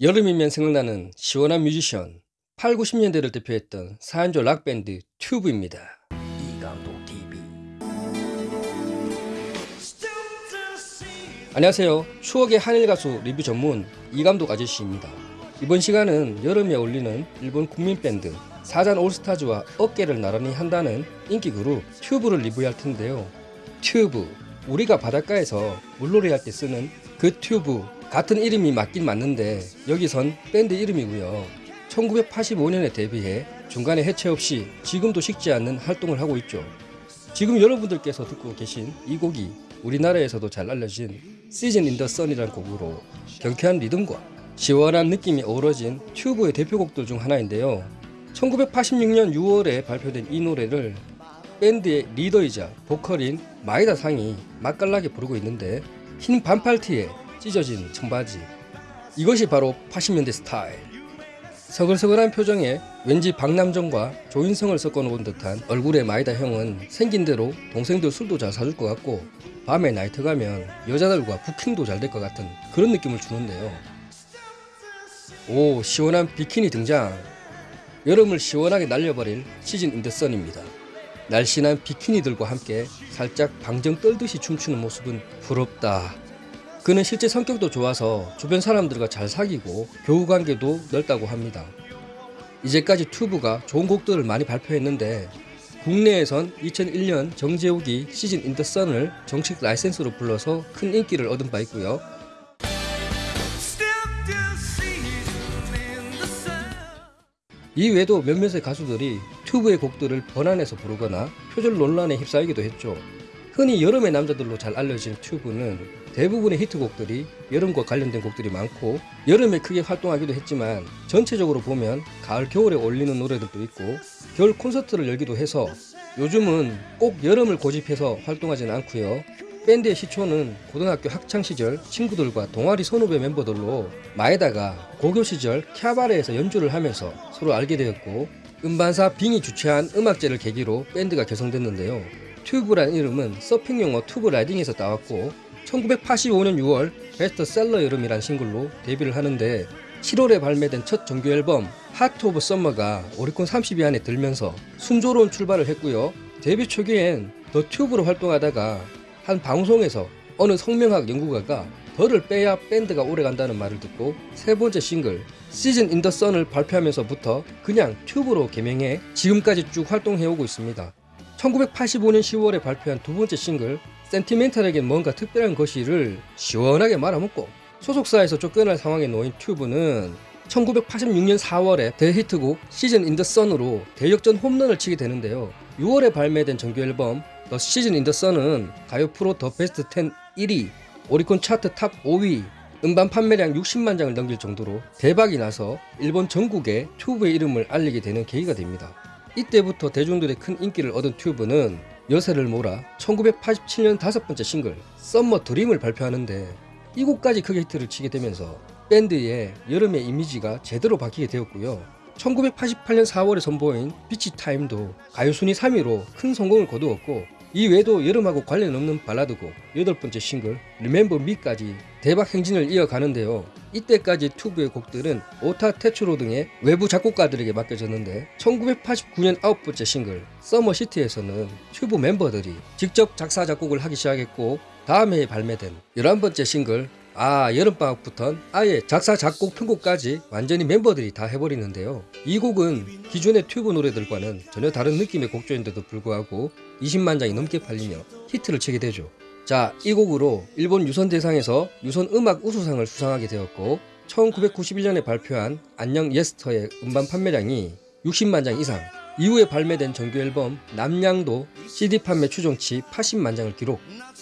여름이면 생각나는 시원한 뮤지션 8, 90년대를 대표했던 4인조 락밴드 튜브입니다. 이감독 TV 안녕하세요. 추억의 한일 가수 리뷰 전문 이감독 아저씨입니다. 이번 시간은 여름에 어울리는 일본 국민 밴드 사잔 올스타즈와 어깨를 나란히 한다는 인기 그룹 튜브를 리뷰할 텐데요. 튜브 우리가 바닷가에서 물놀이 할 때 쓰는 그 튜브 같은 이름이 맞긴 맞는데 여기선 밴드 이름이고요. 1985년에 데뷔해 중간에 해체 없이 지금도 식지 않는 활동을 하고 있죠. 지금 여러분들께서 듣고 계신 이 곡이 우리나라에서도 잘 알려진 Season in the Sun이라는 곡으로 경쾌한 리듬과 시원한 느낌이 어우러진 튜브의 대표곡들 중 하나인데요. 1986년 6월에 발표된 이 노래를 밴드의 리더이자 보컬인 마에다 상이 맛깔나게 부르고 있는데 흰 반팔 티에 찢어진 청바지. 이것이 바로 80년대 스타일. 서글서글한 표정에 왠지 박남정과 조인성을 섞어놓은 듯한 얼굴의 마에다 형은 생긴 대로 동생들 술도 잘 사줄 것 같고 밤에 나이트 가면 여자들과 부킹도 잘 될 것 같은 그런 느낌을 주는데요. 오 시원한 비키니 등장. 여름을 시원하게 날려버릴 Season in the Sun입니다. 날씬한 비키니들과 함께 살짝 방정 떨듯이 춤추는 모습은 부럽다 그는 실제 성격도 좋아서 주변 사람들과 잘 사귀고 교우 관계도 넓다고 합니다. 이제까지 튜브가 좋은 곡들을 많이 발표했는데 국내에선 2001년 정재욱이 시즌 인 더 선을 정식 라이센스로 불러서 큰 인기를 얻은 바 있고요. 이 외에도 몇몇의 가수들이 튜브의 곡들을 번안해서 부르거나 표절 논란에 휩싸이기도 했죠. 흔히 여름의 남자들로 잘 알려진 튜브는 대부분의 히트곡들이 여름과 관련된 곡들이 많고 여름에 크게 활동하기도 했지만 전체적으로 보면 가을 겨울에 어울리는 노래들도 있고 겨울 콘서트를 열기도 해서 요즘은 꼭 여름을 고집해서 활동하지는 않고요. 밴드의 시초는 고등학교 학창시절 친구들과 동아리 선후배 멤버들로 마에다가 고교 시절 캬바레에서 연주를 하면서 서로 알게 되었고 음반사 빙이 주최한 음악제를 계기로 밴드가 결성됐는데요 튜브란 이름은 서핑 용어 tube riding에서 따왔고 1985년 6월 베스트셀러 여름이란 싱글로 데뷔를 하는데 7월에 발매된 첫 정규 앨범 Heart of Summer가 오리콘 30위 안에 들면서 순조로운 출발을 했고요. 데뷔 초기엔 The Tube로 활동하다가 한 방송에서 어느 성명학 연구가가 The를 빼야 밴드가 오래간다는 말을 듣고 세 번째 싱글 Season in the Sun을 발표하면서부터 그냥 튜브로 개명해 지금까지 쭉 활동해오고 있습니다. 1985년 10월에 발표한 두 번째 싱글 센티멘탈에겐 뭔가 특별한 것이를 시원하게 말아먹고 소속사에서 쫓겨날 상황에 놓인 튜브는 1986년 4월에 대히트곡 Season in the Sun으로 대역전 홈런을 치게 되는데요. 6월에 발매된 정규 앨범 The Season in the Sun은 가요 프로 The Best 10 1위, 오리콘 차트 탑 5위, 음반 판매량 60만 장을 넘길 정도로 대박이 나서 일본 전국에 튜브의 이름을 알리게 되는 계기가 됩니다. 이때부터 대중들의 큰 인기를 얻은 튜브는 여세를 몰아 1987년 다섯 번째 싱글 Summer Dream을 발표하는데 이 곡까지 크게 히트를 치게 되면서 밴드의 여름의 이미지가 제대로 박히게 되었고요. 1988년 4월에 선보인 Beach Time도 가요 순위 3위로 큰 성공을 거두었고 이 외에도 여름하고 관련 없는 발라드곡 여덟 번째 싱글 Remember Me까지 대박 행진을 이어가는데요. 이때까지 튜브의 곡들은 오다 테츠로 등의 외부 작곡가들에게 맡겨졌는데 1989년 아홉 번째 싱글 Summer City에서는 튜브 멤버들이 직접 작사 작곡을 하기 시작했고 다음 해에 발매된 11번째 싱글 아 여름방학부턴? 아예 작사 작곡 편곡까지 완전히 멤버들이 다 해버리는데요. 이 곡은 기존의 튜브 노래들과는 전혀 다른 느낌의 곡조인데도 불구하고 20만 장이 넘게 팔리며 히트를 치게 되죠. 자 이 곡으로 일본 유선 대상에서 유선 음악 우수상을 수상하게 되었고 1991년에 발표한 안녕 예스터의 음반 판매량이 60만 장 이상 이후에 발매된 정규 앨범 남양도 CD 판매 추정치 80만 장을 기록.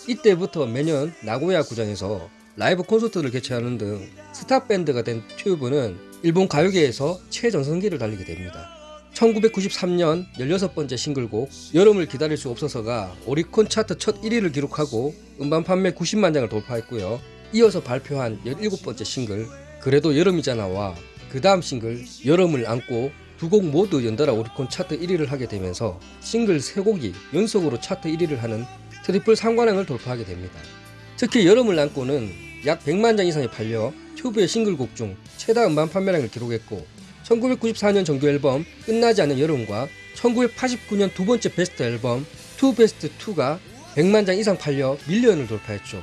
이때부터 매년 나고야 구장에서 라이브 콘서트를 개최하는 등 스타 밴드가 된 튜브는 일본 가요계에서 최전성기를 달리게 됩니다. 1993년 16번째 싱글곡 여름을 기다릴 수 없어서가 오리콘 차트 첫 1위를 기록하고 음반 판매 90만 장을 돌파했고요. 이어서 발표한 17번째 싱글 그래도 여름이잖아와 그 다음 싱글 여름을 안고 두 곡 모두 연달아 오리콘 차트 1위를 하게 되면서 싱글 3곡이 연속으로 차트 1위를 하는 트리플 삼관왕을 돌파하게 됩니다. 특히 여름을 안고는 약 100만 장 이상이 팔려 튜브의 싱글곡 중 최다 음반 판매량을 기록했고 1994년 정규 앨범 끝나지 않는 여름과 1989년 두 번째 베스트 앨범 TUBEst 2가 100만 장 이상 팔려 밀리언을 돌파했죠.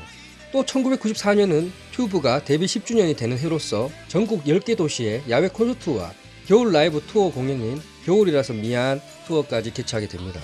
또 1994년은 튜브가 데뷔 10주년이 되는 해로서 전국 10개 도시의 야외 콘서트와 겨울 라이브 투어 공연인 겨울이라서 미안 투어까지 개최하게 됩니다.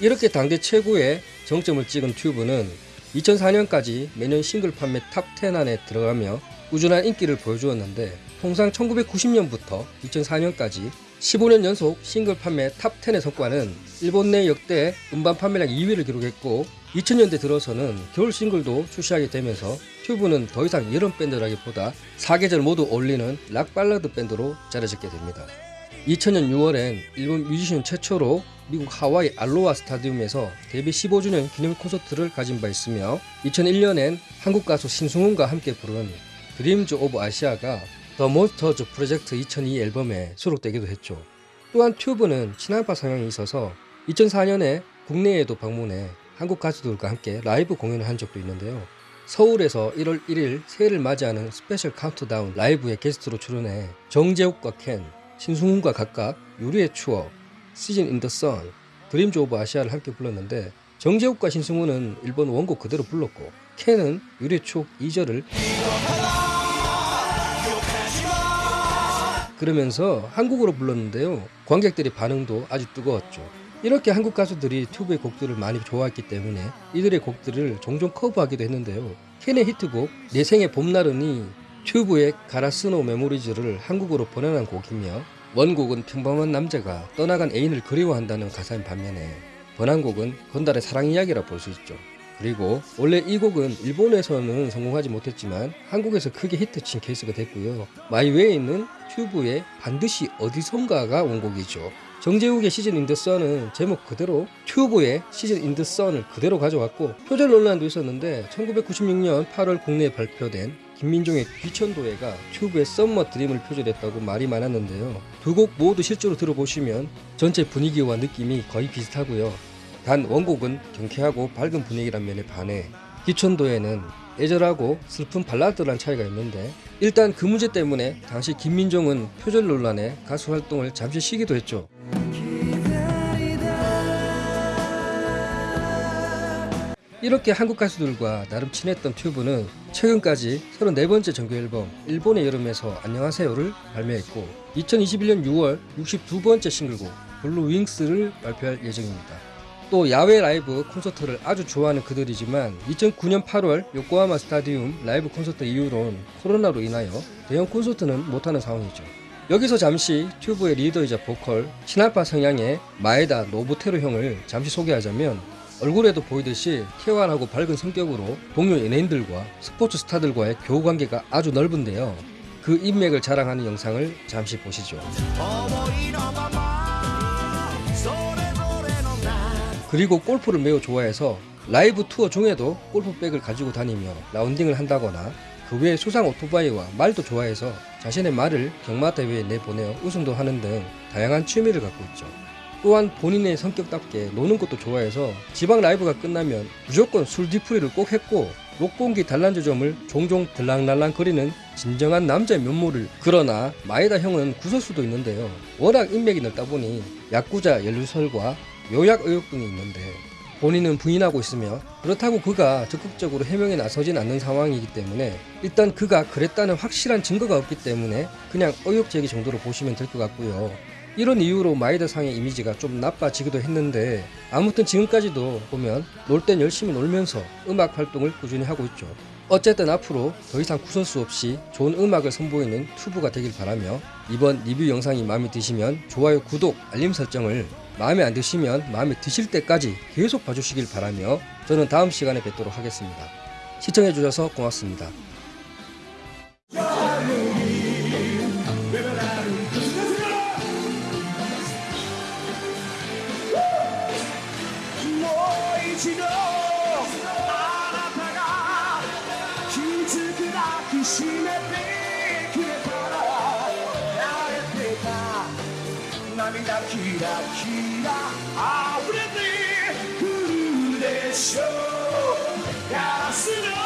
이렇게 당대 최고의 정점을 찍은 튜브는 2004년까지 매년 싱글 판매 탑10 안에 들어가며 꾸준한 인기를 보여주었는데 통상 1990년부터 2004년까지 15년 연속 싱글 판매 탑10의 성과는 일본 내 역대 음반 판매량 2위를 기록했고 2000년대 들어서는 겨울 싱글도 출시하게 되면서 튜브는 더 이상 여름 밴드라기보다 사계절 모두 어울리는 락 발라드 밴드로 자리 잡게 됩니다. 2000년 6월엔 일본 뮤지션 최초로 미국 하와이 알로하 스타디움에서 데뷔 15주년 기념 콘서트를 가진 바 있으며 2001년엔 한국 가수 신승훈과 함께 부른 Dreams of Asia가 The Monsters Project 2002 앨범에 수록되기도 했죠. 또한 튜브는 친한파 성향이 있어서 2004년에 국내에도 방문해 한국 가수들과 함께 라이브 공연을 한 적도 있는데요. 서울에서 1월 1일 새해를 맞이하는 special 카운트다운 라이브에 게스트로 출연해 정재욱과 켄, 신승훈과 각각 유리의 추억, Season in the Sun, Dreams of Asia를 함께 불렀는데 정재욱과 신승훈은 일본 원곡 그대로 불렀고 유리의 추억 2절을 그러면서 한국어로 불렀는데요. 관객들의 반응도 아주 뜨거웠죠. 이렇게 한국 가수들이 튜브의 곡들을 많이 좋아했기 때문에 이들의 곡들을 종종 커버하기도 했는데요. 켄의 히트곡 내 생의 봄날은이 튜브의 가라스노 메모리즈를 한국어로 번안한 곡이며 원곡은 평범한 남자가 떠나간 애인을 그리워한다는 가사인 반면에 번안곡은 건달의 사랑 이야기라 볼 수 있죠. 그리고 원래 이 곡은 일본에서는 성공하지 못했지만 한국에서 크게 히트친 케이스가 됐고요. My Way는 튜브의 반드시 어디선가가 원곡이죠. 정재욱의 Season in the Sun은 제목 그대로 튜브의 Season in the Sun을 그대로 가져왔고 표절 논란도 있었는데 1996년 8월 국내에 발표된 김민종의 귀천도해가 튜브의 Summer Dream을 표절했다고 말이 많았는데요. 두 곡 모두 실제로 들어보시면 전체 분위기와 느낌이 거의 비슷하고요. 단 원곡은 경쾌하고 밝은 분위기란 면에 반해 기천도에는 애절하고 슬픈 발라드란 차이가 있는데 일단 그 문제 때문에 당시 김민종은 표절 논란에 가수 활동을 잠시 쉬기도 했죠. 이렇게 한국 가수들과 나름 친했던 튜브는 최근까지 34번째 정규 앨범 일본의 여름에서 안녕하세요를 발매했고 2021년 6월 62번째 싱글곡 Blue Wings를 발표할 예정입니다. 또 야외 라이브 콘서트를 아주 좋아하는 그들이지만 2009년 8월 요코하마 스타디움 라이브 콘서트 이후론 코로나로 인하여 대형 콘서트는 못하는 상황이죠. 여기서 잠시 튜브의 리더이자 보컬 친한파 성향의 마에다 노부테루 형을 잠시 소개하자면 얼굴에도 보이듯이 쾌활하고 밝은 성격으로 동료 연예인들과 스포츠 스타들과의 교우 관계가 아주 넓은데요. 그 인맥을 자랑하는 영상을 잠시 보시죠. 그리고 골프를 매우 좋아해서 라이브 투어 중에도 골프백을 가지고 다니며 라운딩을 한다거나 그 외에 수상 오토바이와 말도 좋아해서 자신의 말을 경마 대회에 내보내어 우승도 하는 등 다양한 취미를 갖고 있죠. 또한 본인의 성격답게 노는 것도 좋아해서 지방 라이브가 끝나면 무조건 술 뒤풀이를 꼭 했고 녹공기 단란주점을 종종 들랑날랑 거리는 진정한 남자의 면모를 그러나 마에다 형은 구설수도 있는데요 워낙 인맥이 넓다 보니 야구자 연루설과 요약 의혹 등이 있는데 본인은 부인하고 있으며 그렇다고 그가 적극적으로 해명에 나서진 않는 상황이기 때문에 일단 그가 그랬다는 확실한 증거가 없기 때문에 그냥 의혹 제기 정도로 보시면 될 것 같고요. 이런 이유로 마이더 상의 이미지가 좀 나빠지기도 했는데 아무튼 지금까지도 보면 놀 땐 열심히 놀면서 음악 활동을 꾸준히 하고 있죠. 어쨌든 앞으로 더 이상 구설수 없이 좋은 음악을 선보이는 튜브가 되길 바라며 이번 리뷰 영상이 마음에 드시면 좋아요, 구독, 알림 설정을 마음에 안 드시면 마음에 드실 때까지 계속 봐주시길 바라며 저는 다음 시간에 뵙도록 하겠습니다. 시청해주셔서 고맙습니다. ラキラキラ溢れてくるでしょう。ガラスの